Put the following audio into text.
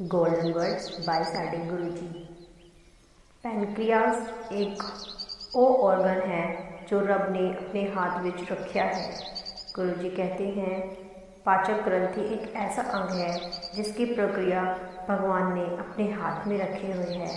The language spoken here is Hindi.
गोल्डन वर्ड्स बाय साडे गुरु जी ਪੈਨਕ੍ਰੀਆਸ एक ओ ऑर्गन है जो रब ने अपने हाथ में रखा है। गुरु जी कहते हैं, पाचक ग्रंथि एक ऐसा अंग है जिसकी प्रक्रिया भगवान ने अपने हाथ में रखे हुए है।